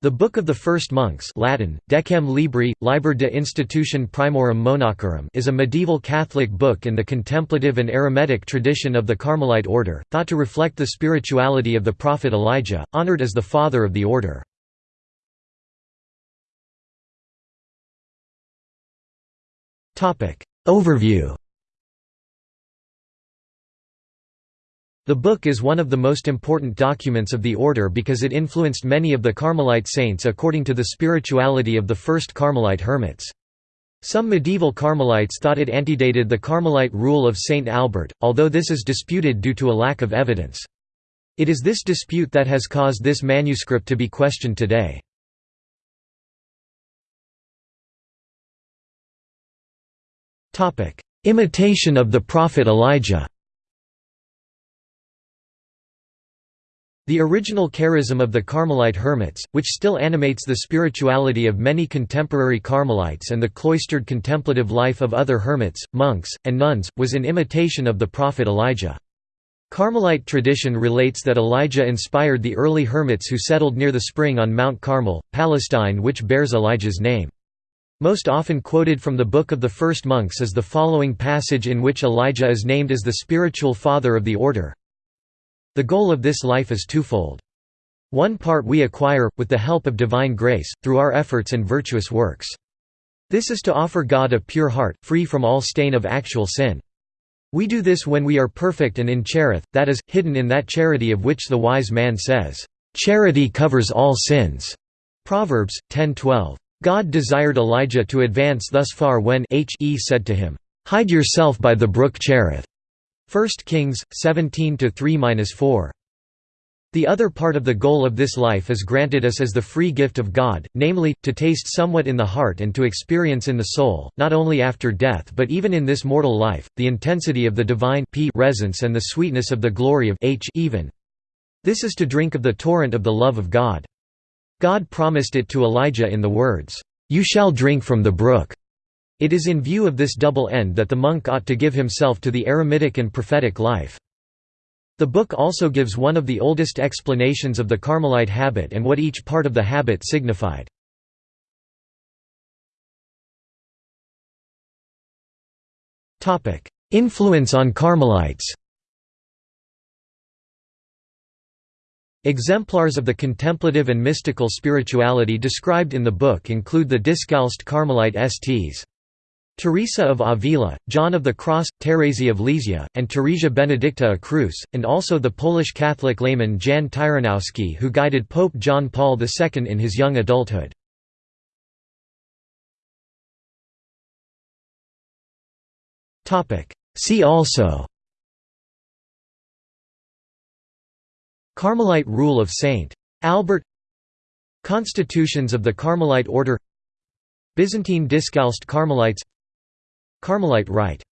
The Book of the First Monks Latin, Decem Libri, Liber de Institutione Primorum Monachorum is a medieval Catholic book in the contemplative and eremitic tradition of the Carmelite order, thought to reflect the spirituality of the prophet Elijah, honored as the father of the order. Overview The book is one of the most important documents of the order because it influenced many of the Carmelite saints according to the spirituality of the first Carmelite hermits. Some medieval Carmelites thought it antedated the Carmelite rule of Saint Albert, although this is disputed due to a lack of evidence. It is this dispute that has caused this manuscript to be questioned today. Imitation of the prophet Elijah The original charism of the Carmelite hermits, which still animates the spirituality of many contemporary Carmelites and the cloistered contemplative life of other hermits, monks, and nuns, was in imitation of the prophet Elijah. Carmelite tradition relates that Elijah inspired the early hermits who settled near the spring on Mount Carmel, Palestine which bears Elijah's name. Most often quoted from the Book of the First Monks is the following passage in which Elijah is named as the spiritual father of the order, the goal of this life is twofold. One part we acquire, with the help of divine grace, through our efforts and virtuous works. This is to offer God a pure heart, free from all stain of actual sin. We do this when we are perfect and in Cherith, that is, hidden in that charity of which the wise man says, "'Charity covers all sins' Proverbs, 10:12. God desired Elijah to advance thus far when He said to him, "'Hide yourself by the brook Cherith' 1 Kings 17-3-4 the other part of the goal of this life is granted us as the free gift of God, namely, to taste somewhat in the heart and to experience in the soul, not only after death but even in this mortal life, the intensity of the divine p and the sweetness of the glory of h even. This is to drink of the torrent of the love of God. God promised it to Elijah in the words, "'You shall drink from the brook' It is in view of this double end that the monk ought to give himself to the eremitic and prophetic life. The book also gives one of the oldest explanations of the Carmelite habit and what each part of the habit signified. Influence on Carmelites Exemplars of the contemplative and mystical spirituality described in the book include the Discalced Carmelite Sts. Teresa of Avila, John of the Cross, Thérèse of Lisieux, and Teresia Benedicta a Cruce, and also the Polish Catholic layman Jan Tyranowski who guided Pope John Paul II in his young adulthood. See also Carmelite rule of Saint. Albert Constitutions of the Carmelite order Byzantine Discalced Carmelites Carmelite rite